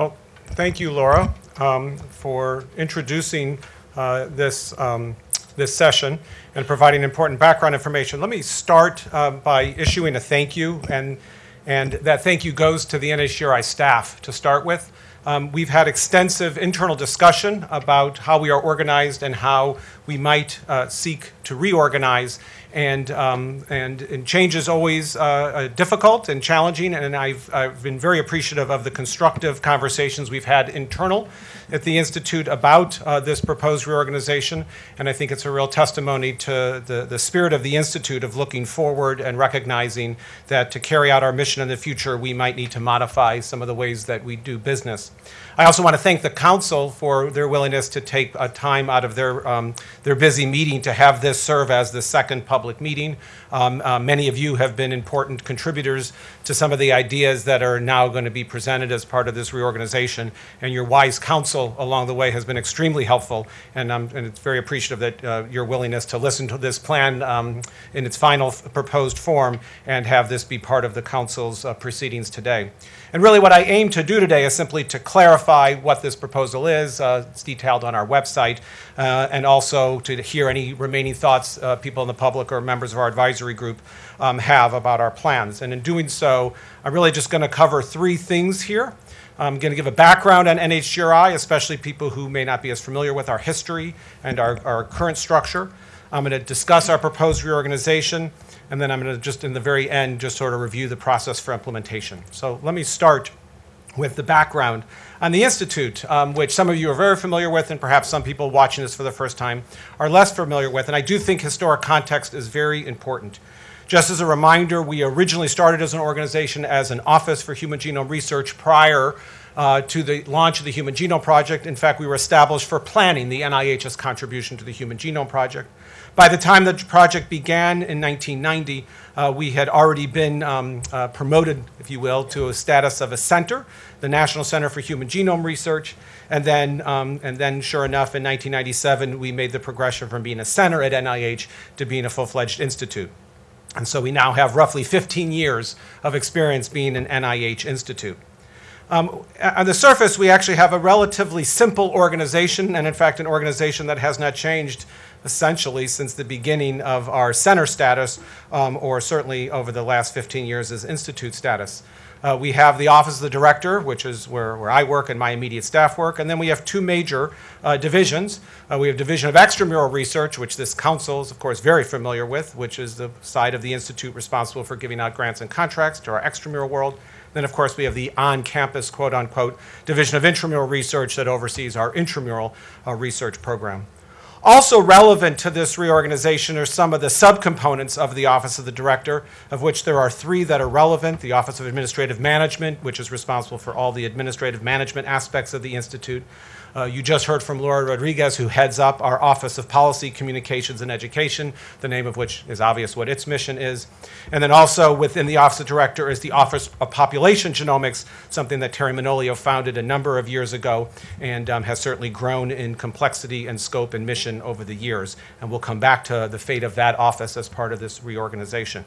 Well, thank you, Laura, um, for introducing uh, this, um, this session and providing important background information. Let me start uh, by issuing a thank you, and, and that thank you goes to the NHGRI staff to start with. Um, we've had extensive internal discussion about how we are organized and how we might uh, seek to reorganize. And, um, and, and, change is always uh, uh, difficult and challenging, and I've, I've been very appreciative of the constructive conversations we've had internal at the Institute about uh, this proposed reorganization. And I think it's a real testimony to the, the spirit of the Institute of looking forward and recognizing that to carry out our mission in the future, we might need to modify some of the ways that we do business. I also want to thank the council for their willingness to take a time out of their, um, their busy meeting to have this serve as the second public meeting. Um, uh, many of you have been important contributors to some of the ideas that are now going to be presented as part of this reorganization, and your wise counsel along the way has been extremely helpful, and, um, and it's very appreciative that uh, your willingness to listen to this plan um, in its final proposed form and have this be part of the council's uh, proceedings today. And really what I aim to do today is simply to clarify what this proposal is. Uh, it's detailed on our website, uh, and also to hear any remaining thoughts uh, people in the public or members of our advisory group um, have about our plans. And in doing so, I'm really just going to cover three things here. I'm going to give a background on NHGRI, especially people who may not be as familiar with our history and our, our current structure. I'm going to discuss our proposed reorganization, and then I'm going to just in the very end just sort of review the process for implementation. So let me start with the background on the Institute, um, which some of you are very familiar with, and perhaps some people watching this for the first time are less familiar with. And I do think historic context is very important. Just as a reminder, we originally started as an organization as an Office for Human Genome Research prior uh, to the launch of the Human Genome Project. In fact, we were established for planning the NIH's contribution to the Human Genome Project. By the time the project began in 1990, uh, we had already been um, uh, promoted, if you will, to a status of a center, the National Center for Human Genome Research. And then, um, and then sure enough, in 1997, we made the progression from being a center at NIH to being a full-fledged institute. And so we now have roughly 15 years of experience being an NIH institute. Um, on the surface, we actually have a relatively simple organization, and in fact, an organization that has not changed essentially since the beginning of our center status, um, or certainly over the last 15 years as institute status. Uh, we have the Office of the Director, which is where, where I work and my immediate staff work, and then we have two major uh, divisions. Uh, we have Division of Extramural Research, which this council is, of course, very familiar with, which is the side of the institute responsible for giving out grants and contracts to our extramural world. Then, of course, we have the on-campus, quote-unquote, Division of Intramural Research that oversees our intramural uh, research program. Also relevant to this reorganization are some of the subcomponents of the Office of the Director, of which there are three that are relevant. The Office of Administrative Management, which is responsible for all the administrative management aspects of the Institute. Uh, you just heard from Laura Rodriguez, who heads up our Office of Policy, Communications, and Education, the name of which is obvious what its mission is. And then also within the Office of Director is the Office of Population Genomics, something that Terry Manolio founded a number of years ago and um, has certainly grown in complexity and scope and mission over the years. And we'll come back to the fate of that office as part of this reorganization.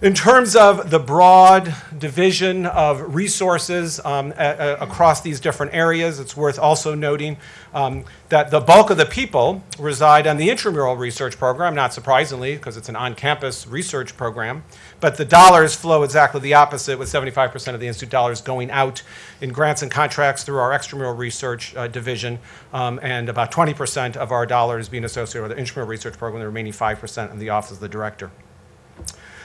In terms of the broad division of resources um, across these different areas, it's worth also noting um, that the bulk of the people reside on the intramural research program, not surprisingly, because it's an on-campus research program. But the dollars flow exactly the opposite, with 75% of the institute dollars going out in grants and contracts through our extramural research uh, division, um, and about 20% of our dollars being associated with the intramural research program, the remaining 5% in the Office of the Director.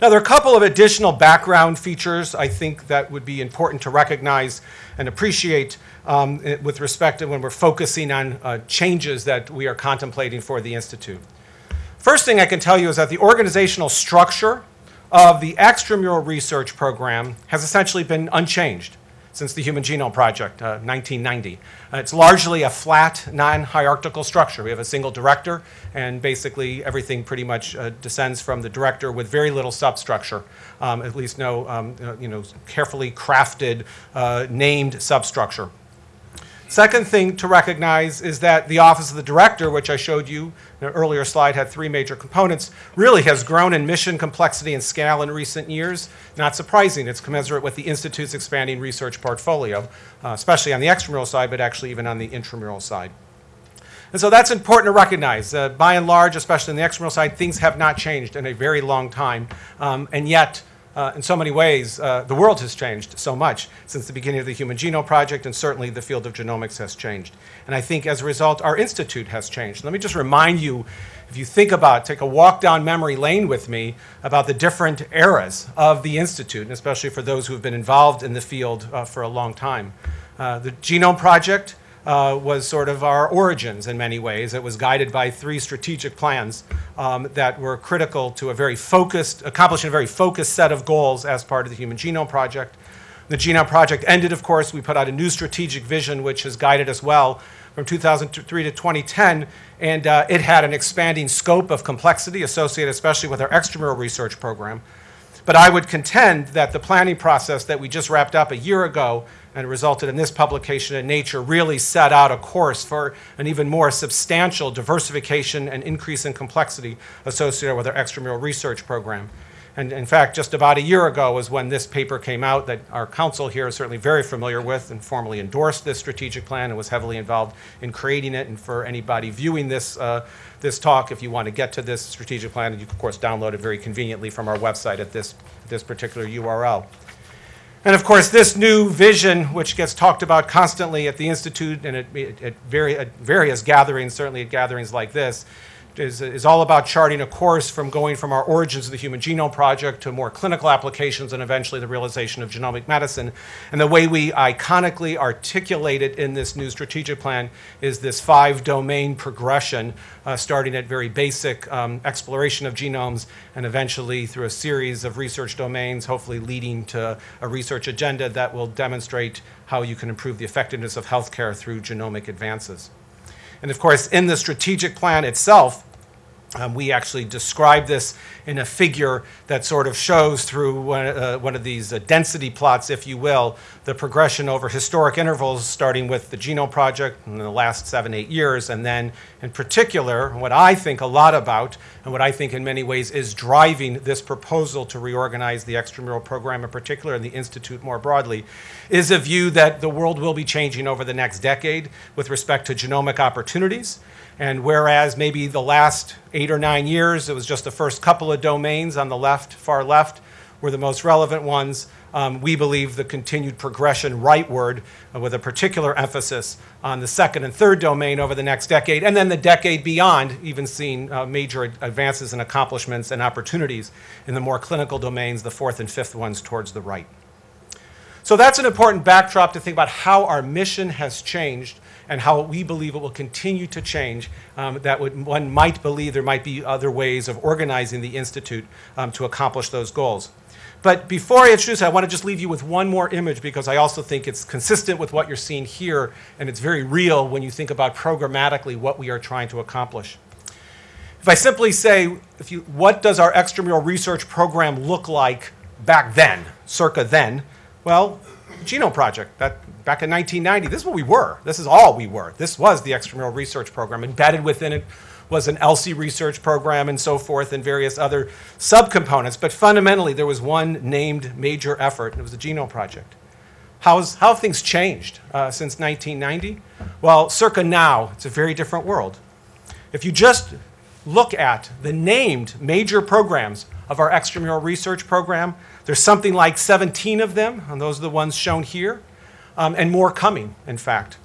Now, there are a couple of additional background features I think that would be important to recognize and appreciate um, with respect to when we're focusing on uh, changes that we are contemplating for the Institute. First thing I can tell you is that the organizational structure of the extramural research program has essentially been unchanged since the Human Genome Project, uh, 1990. Uh, it's largely a flat, non-hierarchical structure. We have a single director, and basically everything pretty much uh, descends from the director with very little substructure, um, at least no um, uh, you know, carefully crafted, uh, named substructure. Second thing to recognize is that the Office of the Director, which I showed you in an earlier slide, had three major components, really has grown in mission, complexity, and scale in recent years. Not surprising, it's commensurate with the Institute's expanding research portfolio, uh, especially on the extramural side, but actually even on the intramural side. And so that's important to recognize. Uh, by and large, especially on the extramural side, things have not changed in a very long time. Um, and yet, uh, in so many ways, uh, the world has changed so much since the beginning of the Human Genome Project, and certainly the field of genomics has changed. And I think as a result, our institute has changed. Let me just remind you, if you think about, take a walk down memory lane with me about the different eras of the institute, and especially for those who have been involved in the field uh, for a long time. Uh, the Genome Project uh, was sort of our origins in many ways. It was guided by three strategic plans um, that were critical to a very focused, accomplishing a very focused set of goals as part of the Human Genome Project. The Genome Project ended, of course. We put out a new strategic vision, which has guided us well from 2003 to 2010, and uh, it had an expanding scope of complexity associated especially with our extramural research program. But I would contend that the planning process that we just wrapped up a year ago and resulted in this publication in Nature really set out a course for an even more substantial diversification and increase in complexity associated with our extramural research program. And in fact, just about a year ago was when this paper came out that our council here is certainly very familiar with and formally endorsed this strategic plan and was heavily involved in creating it. And for anybody viewing this, uh, this talk, if you want to get to this strategic plan, you can, of course, download it very conveniently from our website at this, this particular URL. And of course, this new vision, which gets talked about constantly at the Institute and at, at, at various gatherings, certainly at gatherings like this, is, is all about charting a course from going from our origins of the Human Genome Project to more clinical applications and eventually the realization of genomic medicine. And the way we iconically articulate it in this new strategic plan is this five domain progression, uh, starting at very basic um, exploration of genomes and eventually through a series of research domains, hopefully leading to a research agenda that will demonstrate how you can improve the effectiveness of healthcare through genomic advances. And of course, in the strategic plan itself, um, we actually describe this in a figure that sort of shows through one, uh, one of these uh, density plots, if you will, the progression over historic intervals, starting with the Genome Project in the last seven, eight years, and then in particular, what I think a lot about, and what I think in many ways is driving this proposal to reorganize the extramural program in particular and the Institute more broadly, is a view that the world will be changing over the next decade with respect to genomic opportunities. And whereas maybe the last eight or nine years, it was just the first couple of domains on the left, far left, were the most relevant ones, um, we believe the continued progression rightward uh, with a particular emphasis on the second and third domain over the next decade, and then the decade beyond, even seeing uh, major advances and accomplishments and opportunities in the more clinical domains, the fourth and fifth ones towards the right. So that's an important backdrop to think about how our mission has changed and how we believe it will continue to change. Um, that would, one might believe there might be other ways of organizing the Institute um, to accomplish those goals. But before I introduce it, I want to just leave you with one more image because I also think it's consistent with what you're seeing here, and it's very real when you think about programmatically what we are trying to accomplish. If I simply say, if you, what does our extramural research program look like back then, circa then? Well, Genome Project, that back in 1990, this is what we were. This is all we were. This was the extramural research program. Embedded within it was an ELSI research program and so forth and various other subcomponents. But fundamentally, there was one named major effort, and it was the Genome Project. How's, how have things changed uh, since 1990? Well, circa now, it's a very different world. If you just look at the named major programs of our extramural research program, there's something like 17 of them, and those are the ones shown here um, and more coming, in fact.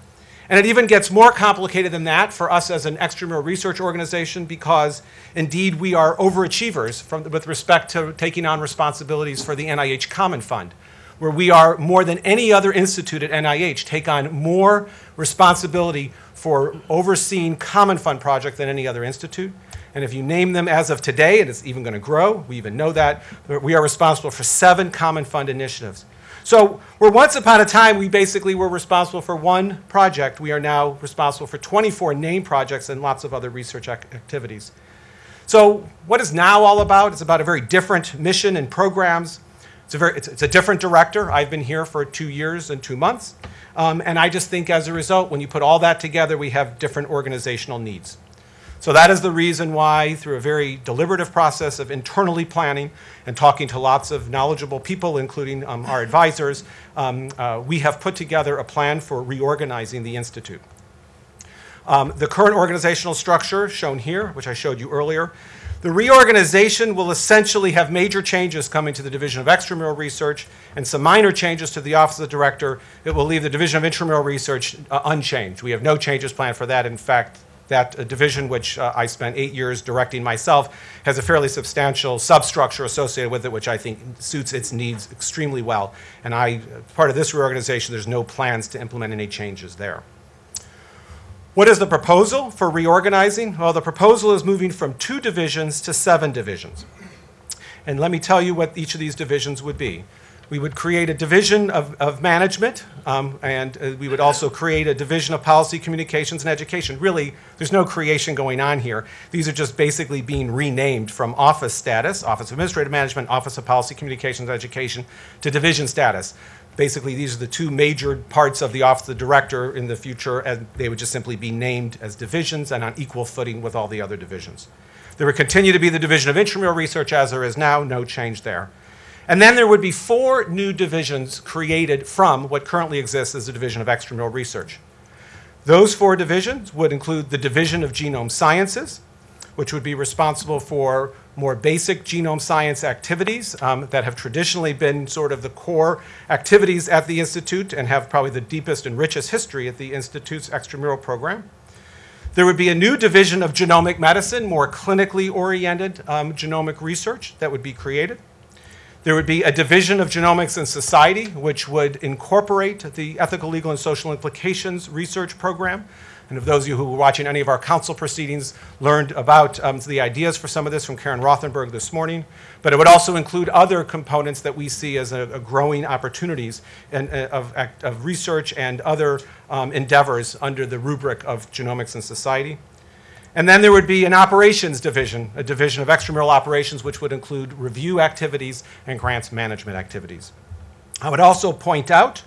And it even gets more complicated than that for us as an extramural research organization because indeed we are overachievers from, with respect to taking on responsibilities for the NIH Common Fund, where we are more than any other institute at NIH take on more responsibility for overseeing Common Fund project than any other institute. And if you name them as of today, and it's even going to grow, we even know that, we are responsible for seven Common Fund initiatives. So where once upon a time we basically were responsible for one project, we are now responsible for 24 named projects and lots of other research ac activities. So what is now all about? It's about a very different mission and programs. It's a, very, it's, it's a different director. I've been here for two years and two months. Um, and I just think as a result, when you put all that together, we have different organizational needs. So that is the reason why, through a very deliberative process of internally planning and talking to lots of knowledgeable people, including um, our advisors, um, uh, we have put together a plan for reorganizing the Institute. Um, the current organizational structure shown here, which I showed you earlier, the reorganization will essentially have major changes coming to the Division of Extramural Research and some minor changes to the Office of the Director. It will leave the Division of Intramural Research uh, unchanged. We have no changes planned for that. In fact, that uh, division, which uh, I spent eight years directing myself, has a fairly substantial substructure associated with it, which I think suits its needs extremely well. And I, part of this reorganization, there's no plans to implement any changes there. What is the proposal for reorganizing? Well, the proposal is moving from two divisions to seven divisions. And let me tell you what each of these divisions would be. We would create a division of, of management, um, and uh, we would also create a division of policy, communications, and education. Really, there's no creation going on here. These are just basically being renamed from office status, Office of Administrative Management, Office of Policy, Communications, and Education, to division status. Basically, these are the two major parts of the Office of the Director in the future, and they would just simply be named as divisions and on equal footing with all the other divisions. There would continue to be the Division of Intramural Research as there is now, no change there. And then there would be four new divisions created from what currently exists as the Division of Extramural Research. Those four divisions would include the Division of Genome Sciences, which would be responsible for more basic genome science activities um, that have traditionally been sort of the core activities at the Institute and have probably the deepest and richest history at the Institute's extramural program. There would be a new division of genomic medicine, more clinically oriented um, genomic research that would be created. There would be a division of genomics and society, which would incorporate the ethical, legal, and social implications research program. And if those of you who were watching any of our council proceedings learned about um, the ideas for some of this from Karen Rothenberg this morning. But it would also include other components that we see as a, a growing opportunities in, uh, of, of, research and other um, endeavors under the rubric of genomics and society. And then there would be an operations division, a division of extramural operations, which would include review activities and grants management activities. I would also point out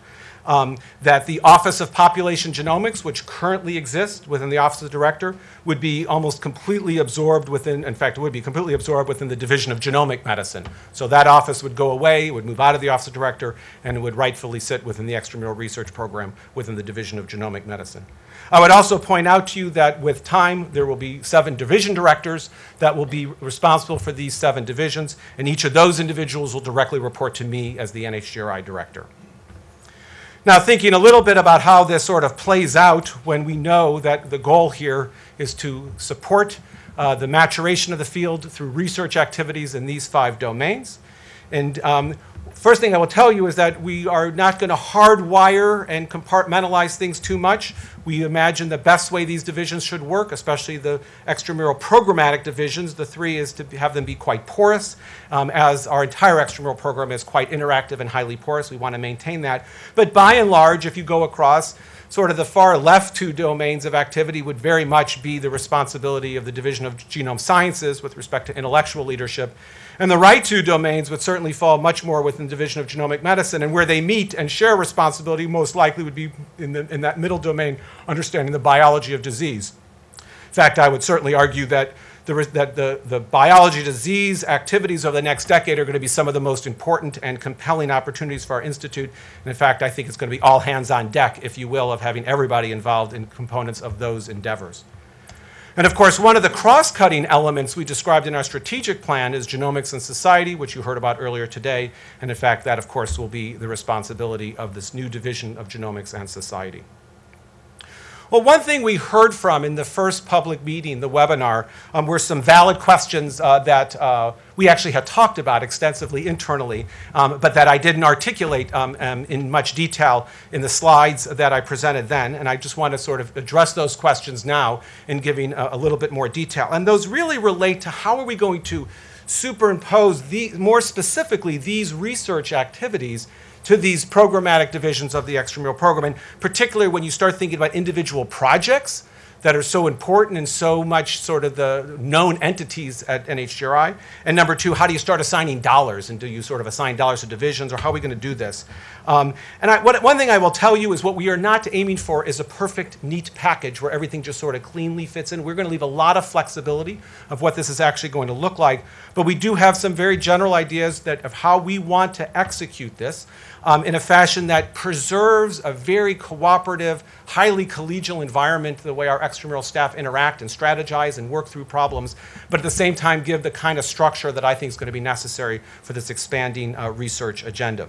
um, that the Office of Population Genomics, which currently exists within the Office of the Director, would be almost completely absorbed within, in fact, it would be completely absorbed within the Division of Genomic Medicine. So that office would go away, it would move out of the Office of Director, and it would rightfully sit within the extramural research program within the Division of Genomic Medicine. I would also point out to you that with time, there will be seven division directors that will be responsible for these seven divisions, and each of those individuals will directly report to me as the NHGRI director. Now, thinking a little bit about how this sort of plays out when we know that the goal here is to support uh, the maturation of the field through research activities in these five domains. And um, First thing I will tell you is that we are not going to hardwire and compartmentalize things too much. We imagine the best way these divisions should work, especially the extramural programmatic divisions, the three is to have them be quite porous. Um, as our entire extramural program is quite interactive and highly porous, we want to maintain that. But by and large, if you go across, sort of the far left two domains of activity would very much be the responsibility of the Division of Genome Sciences with respect to intellectual leadership and the right two domains would certainly fall much more within the division of genomic medicine, and where they meet and share responsibility most likely would be in, the, in that middle domain, understanding the biology of disease. In fact, I would certainly argue that the, that the, the biology disease activities over the next decade are going to be some of the most important and compelling opportunities for our institute. And in fact, I think it's going to be all hands on deck, if you will, of having everybody involved in components of those endeavors. And of course, one of the cross-cutting elements we described in our strategic plan is genomics and society, which you heard about earlier today. And in fact, that of course will be the responsibility of this new division of genomics and society. Well, one thing we heard from in the first public meeting, the webinar, um, were some valid questions uh, that uh, we actually had talked about extensively internally, um, but that I didn't articulate um, um, in much detail in the slides that I presented then. And I just want to sort of address those questions now in giving a, a little bit more detail. And those really relate to how are we going to superimpose, the, more specifically, these research activities to these programmatic divisions of the extramural program. And particularly when you start thinking about individual projects, that are so important and so much sort of the known entities at NHGRI? And number two, how do you start assigning dollars? And do you sort of assign dollars to divisions, or how are we going to do this? Um, and I, what, one thing I will tell you is what we are not aiming for is a perfect, neat package where everything just sort of cleanly fits in. We're going to leave a lot of flexibility of what this is actually going to look like, but we do have some very general ideas that of how we want to execute this um, in a fashion that preserves a very cooperative, highly collegial environment, the way our extramural staff interact and strategize and work through problems, but at the same time give the kind of structure that I think is going to be necessary for this expanding uh, research agenda.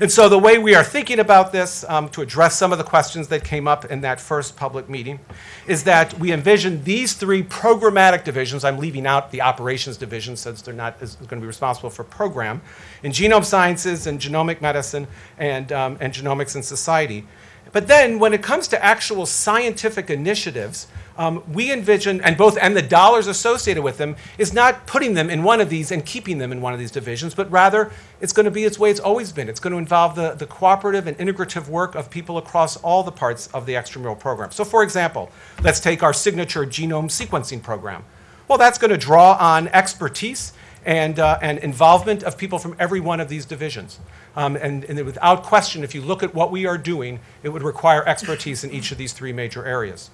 And so the way we are thinking about this, um, to address some of the questions that came up in that first public meeting, is that we envision these three programmatic divisions, I'm leaving out the operations division since they're not going to be responsible for program, in genome sciences and genomic medicine and, um, and genomics and society. But then when it comes to actual scientific initiatives, um, we envision, and both, and the dollars associated with them, is not putting them in one of these and keeping them in one of these divisions, but rather it's going to be its way it's always been. It's going to involve the, the cooperative and integrative work of people across all the parts of the extramural program. So for example, let's take our signature genome sequencing program. Well, that's going to draw on expertise and, uh, and involvement of people from every one of these divisions. Um, and, and without question, if you look at what we are doing, it would require expertise in each of these three major areas.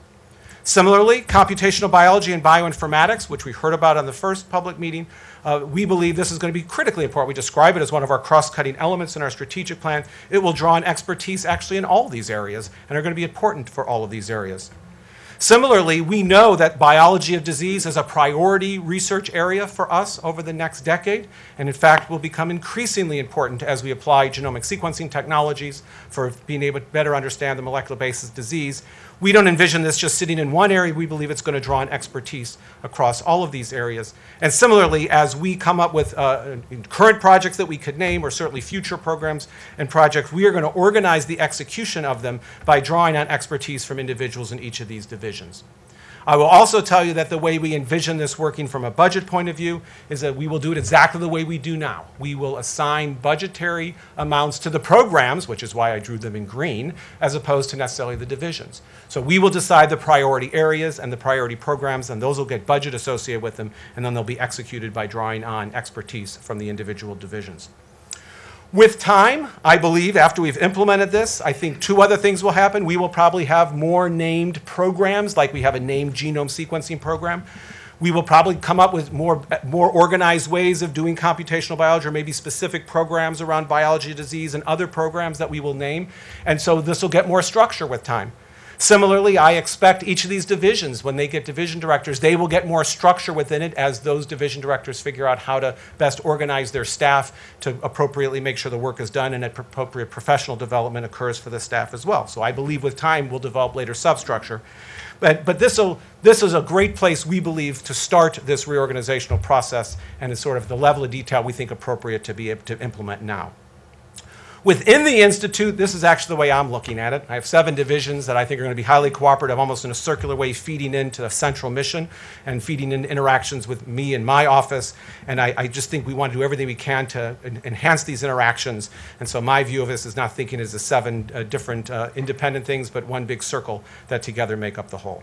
Similarly, computational biology and bioinformatics, which we heard about on the first public meeting, uh, we believe this is going to be critically important. We describe it as one of our cross-cutting elements in our strategic plan. It will draw on expertise actually in all these areas and are going to be important for all of these areas. Similarly, we know that biology of disease is a priority research area for us over the next decade, and in fact will become increasingly important as we apply genomic sequencing technologies for being able to better understand the molecular basis of disease. We don't envision this just sitting in one area. We believe it's going to draw on expertise across all of these areas. And similarly, as we come up with uh, current projects that we could name, or certainly future programs and projects, we are going to organize the execution of them by drawing on expertise from individuals in each of these divisions. I will also tell you that the way we envision this working from a budget point of view is that we will do it exactly the way we do now. We will assign budgetary amounts to the programs, which is why I drew them in green, as opposed to necessarily the divisions. So we will decide the priority areas and the priority programs, and those will get budget associated with them, and then they'll be executed by drawing on expertise from the individual divisions. With time, I believe, after we've implemented this, I think two other things will happen. We will probably have more named programs, like we have a named genome sequencing program. We will probably come up with more, more organized ways of doing computational biology, or maybe specific programs around biology disease and other programs that we will name. And so this will get more structure with time. Similarly, I expect each of these divisions, when they get division directors, they will get more structure within it as those division directors figure out how to best organize their staff to appropriately make sure the work is done and appropriate professional development occurs for the staff as well. So I believe with time we'll develop later substructure. But, but this, this is a great place, we believe, to start this reorganizational process and is sort of the level of detail we think appropriate to be able to implement now. Within the Institute, this is actually the way I'm looking at it. I have seven divisions that I think are going to be highly cooperative, almost in a circular way, feeding into the central mission and feeding in interactions with me and my office. And I, I just think we want to do everything we can to en enhance these interactions. And so my view of this is not thinking as the seven uh, different uh, independent things, but one big circle that together make up the whole.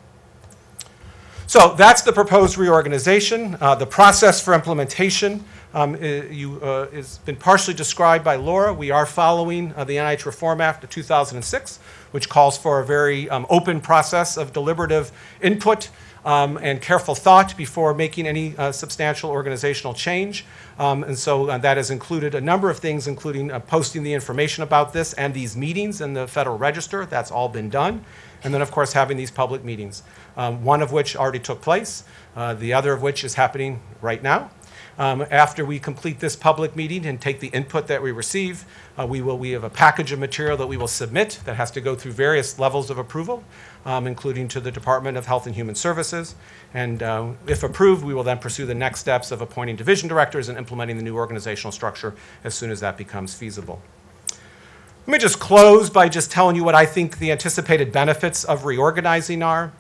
So that's the proposed reorganization. Uh, the process for implementation um, you, uh, has been partially described by Laura. We are following uh, the NIH Reform Act of 2006, which calls for a very um, open process of deliberative input um, and careful thought before making any uh, substantial organizational change. Um, and so uh, that has included a number of things, including uh, posting the information about this and these meetings in the Federal Register. That's all been done. And then, of course, having these public meetings, um, one of which already took place, uh, the other of which is happening right now. Um, after we complete this public meeting and take the input that we receive, uh, we will we have a package of material that we will submit that has to go through various levels of approval, um, including to the Department of Health and Human Services. And uh, if approved, we will then pursue the next steps of appointing division directors and implementing the new organizational structure as soon as that becomes feasible. Let me just close by just telling you what I think the anticipated benefits of reorganizing are.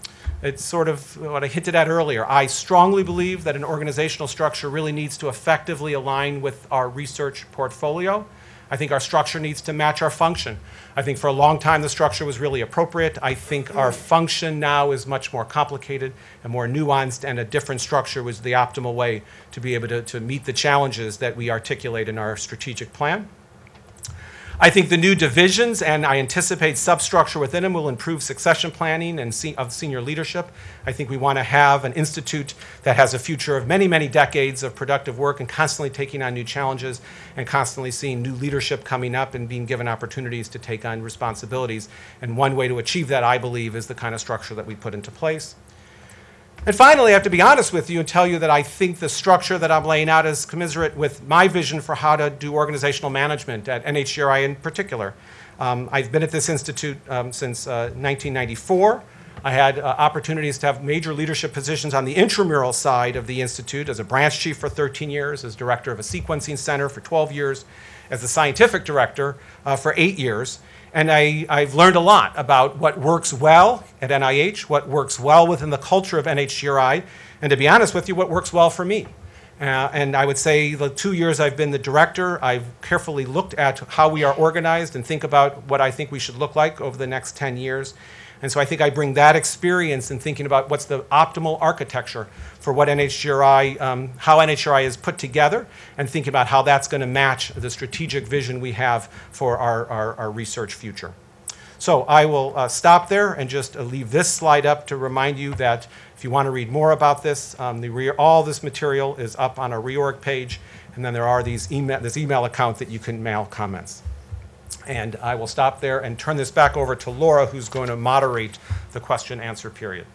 It's sort of what I hinted at earlier. I strongly believe that an organizational structure really needs to effectively align with our research portfolio. I think our structure needs to match our function. I think for a long time the structure was really appropriate. I think our function now is much more complicated and more nuanced, and a different structure was the optimal way to be able to, to meet the challenges that we articulate in our strategic plan. I think the new divisions, and I anticipate substructure within them, will improve succession planning and se- of senior leadership. I think we want to have an institute that has a future of many, many decades of productive work and constantly taking on new challenges and constantly seeing new leadership coming up and being given opportunities to take on responsibilities. And one way to achieve that, I believe, is the kind of structure that we put into place. And finally, I have to be honest with you and tell you that I think the structure that I'm laying out is commiserate with my vision for how to do organizational management at NHGRI in particular. Um, I've been at this institute um, since uh, 1994. I had uh, opportunities to have major leadership positions on the intramural side of the institute as a branch chief for 13 years, as director of a sequencing center for 12 years, as the scientific director uh, for eight years. And I, I've learned a lot about what works well at NIH, what works well within the culture of NHGRI, and to be honest with you, what works well for me. Uh, and I would say the two years I've been the director, I've carefully looked at how we are organized and think about what I think we should look like over the next 10 years. And so I think I bring that experience in thinking about what's the optimal architecture for what NHGRI, um, how NHGRI is put together, and thinking about how that's going to match the strategic vision we have for our, our, our research future. So I will uh, stop there and just uh, leave this slide up to remind you that if you want to read more about this, um, all this material is up on our reorg page, and then there are these email, this email account that you can mail comments. And I will stop there and turn this back over to Laura, who's going to moderate the question answer period.